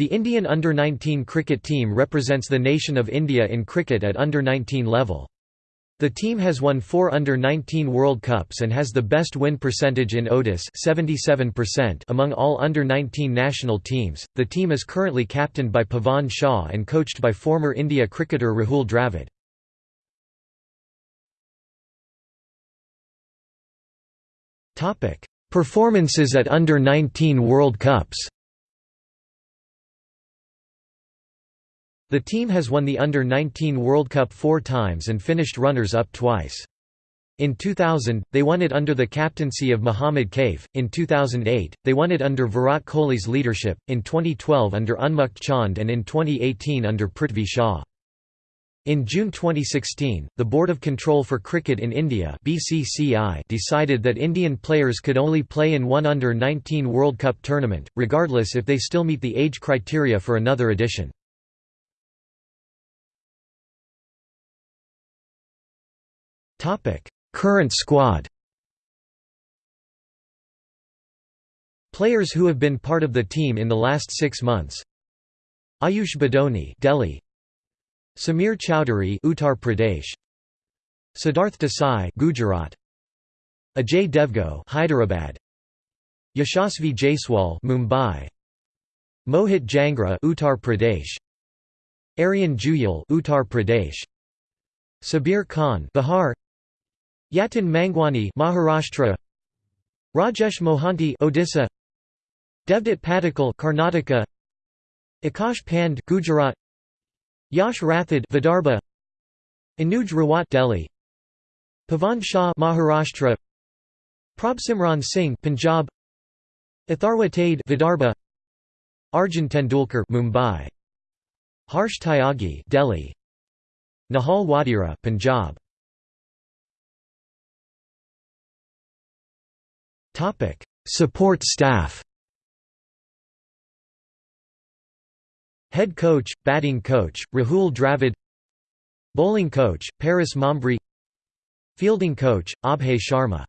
The Indian under-19 cricket team represents the nation of India in cricket at under-19 level. The team has won four under-19 World Cups and has the best win percentage in ODIS 77% among all under-19 national teams. The team is currently captained by Pavan Shah and coached by former India cricketer Rahul Dravid. Performances at under-19 World Cups. The team has won the Under-19 World Cup four times and finished runners-up twice. In 2000, they won it under the captaincy of Mohammad Kaif, in 2008, they won it under Virat Kohli's leadership, in 2012 under Unmukt Chand and in 2018 under Prithvi Shaw. In June 2016, the Board of Control for Cricket in India BCCI decided that Indian players could only play in one Under-19 World Cup tournament, regardless if they still meet the age criteria for another edition. Topic: Current squad. Players who have been part of the team in the last 6 months. Ayush Badoni, Delhi. Samir Chowdhury, Uttar Pradesh. Siddharth Desai, Gujarat. Ajay Dev Goud, Hyderabad. Yashasvi Jaiswal, Mumbai. Mohit Jangra, Uttar Pradesh. Aryan Juyal, Uttar Pradesh. Sabir Khan, Bihar. Yatin Mangwani Maharashtra. Rajesh Mohanty Odisha. Devdutt Padikkal Karnataka. Akash Pand Gujarat. Yash Rathod Vidarbha. Anuj Rawat Delhi. Pavan Shah Maharashtra. Prabhsimran Singh Punjab. Atharva Taide Vidarbha. Arjun Tendulkar Mumbai. Harsh Tyagi Delhi. Nehal Wadhera Punjab Support staff. Head coach, batting coach, Rahul Dravid. Bowling coach, Paras Mhambrey. Fielding coach, Abhay Sharma